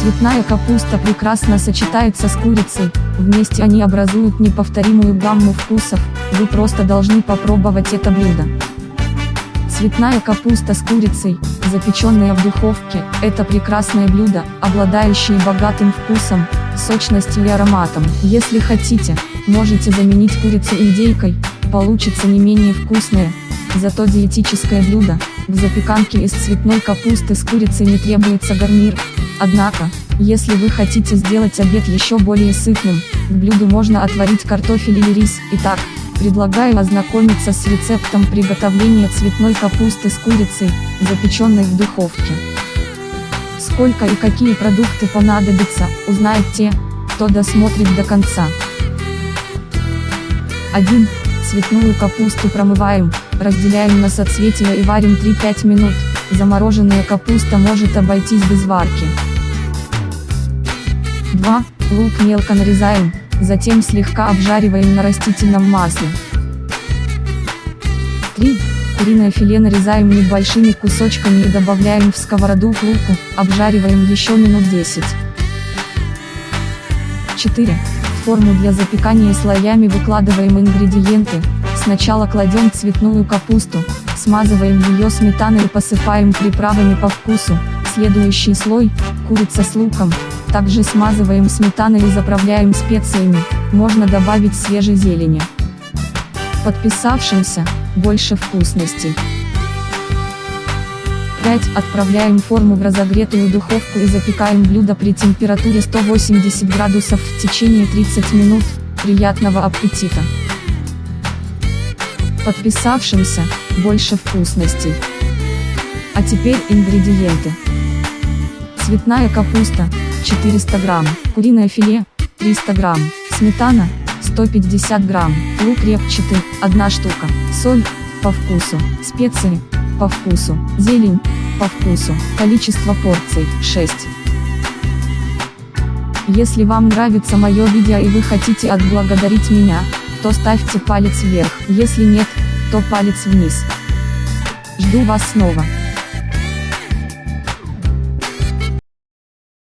Цветная капуста прекрасно сочетается с курицей, вместе они образуют неповторимую гамму вкусов, вы просто должны попробовать это блюдо. Цветная капуста с курицей, запеченная в духовке, это прекрасное блюдо, обладающее богатым вкусом, сочностью и ароматом. Если хотите, можете заменить курицу индейкой, получится не менее вкусное, зато диетическое блюдо. К запеканке из цветной капусты с курицей не требуется гарнир, однако, если вы хотите сделать обед еще более сытным, к блюду можно отварить картофель или рис. Итак, предлагаю ознакомиться с рецептом приготовления цветной капусты с курицей, запеченной в духовке. Сколько и какие продукты понадобятся, узнают те, кто досмотрит до конца. 1. Цветную капусту промываем, разделяем на соцветия и варим 3-5 минут, замороженная капуста может обойтись без варки. 2. Лук мелко нарезаем, затем слегка обжариваем на растительном масле. 3. Куриное филе нарезаем небольшими кусочками и добавляем в сковороду к луку, обжариваем еще минут 10. 4. В форму для запекания слоями выкладываем ингредиенты, сначала кладем цветную капусту, смазываем ее сметаной и посыпаем приправами по вкусу, следующий слой, курица с луком, также смазываем сметаной и заправляем специями, можно добавить свежей зелени. Подписавшимся, больше вкусностей. 5. Отправляем форму в разогретую духовку и запекаем блюдо при температуре 180 градусов в течение 30 минут. Приятного аппетита! Подписавшимся, больше вкусностей. А теперь ингредиенты. Цветная капуста, 400 грамм, куриное филе, 300 грамм, сметана, 150 грамм, лук репчатый, 1 штука, соль, по вкусу, специи, по вкусу, зелень, по вкусу, количество порций, 6. Если вам нравится мое видео и вы хотите отблагодарить меня, то ставьте палец вверх, если нет, то палец вниз. Жду вас снова.